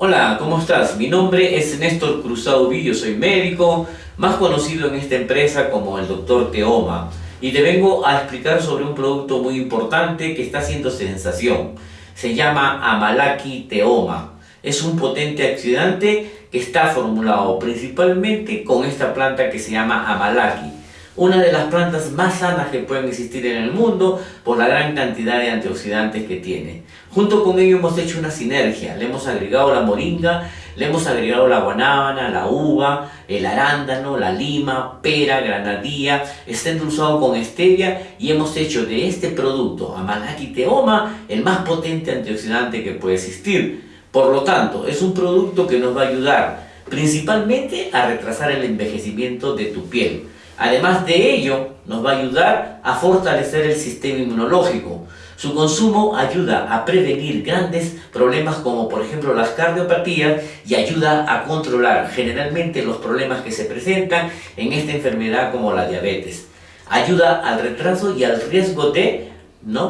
Hola, ¿cómo estás? Mi nombre es Néstor Cruzado Villo, soy médico, más conocido en esta empresa como el Dr. Teoma. Y te vengo a explicar sobre un producto muy importante que está haciendo sensación. Se llama Amalaki Teoma. Es un potente oxidante que está formulado principalmente con esta planta que se llama Amalaki una de las plantas más sanas que pueden existir en el mundo por la gran cantidad de antioxidantes que tiene. Junto con ello hemos hecho una sinergia, le hemos agregado la moringa, le hemos agregado la guanábana, la uva, el arándano, la lima, pera, granadilla, está endulzado con stevia y hemos hecho de este producto, Amalaki Teoma, el más potente antioxidante que puede existir. Por lo tanto, es un producto que nos va a ayudar principalmente a retrasar el envejecimiento de tu piel Además de ello, nos va a ayudar a fortalecer el sistema inmunológico. Su consumo ayuda a prevenir grandes problemas como por ejemplo las cardiopatías y ayuda a controlar generalmente los problemas que se presentan en esta enfermedad como la diabetes. Ayuda al retraso y al riesgo de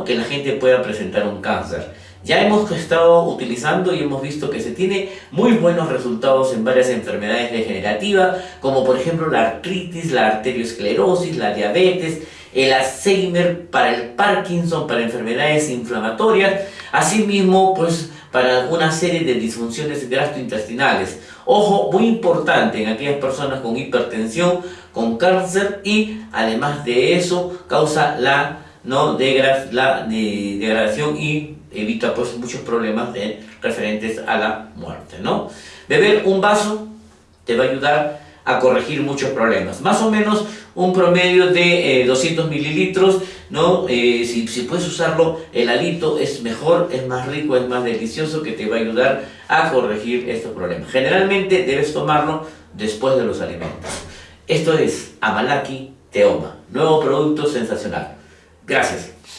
que la gente pueda presentar un cáncer. Ya hemos estado utilizando y hemos visto que se tiene muy buenos resultados en varias enfermedades degenerativas, como por ejemplo la artritis, la arteriosclerosis, la diabetes, el Alzheimer, para el Parkinson, para enfermedades inflamatorias, asimismo pues para una serie de disfunciones gastrointestinales. Ojo, muy importante en aquellas personas con hipertensión, con cáncer y además de eso causa la, ¿no? la degradación y evita muchos problemas de, referentes a la muerte, ¿no? Beber un vaso te va a ayudar a corregir muchos problemas. Más o menos un promedio de 200 eh, mililitros, ¿no? Eh, si, si, puedes usarlo, el alito es mejor, es más rico, es más delicioso, que te va a ayudar a corregir estos problemas. Generalmente debes tomarlo después de los alimentos. Esto es Amalaki Teoma, nuevo producto sensacional. Gracias.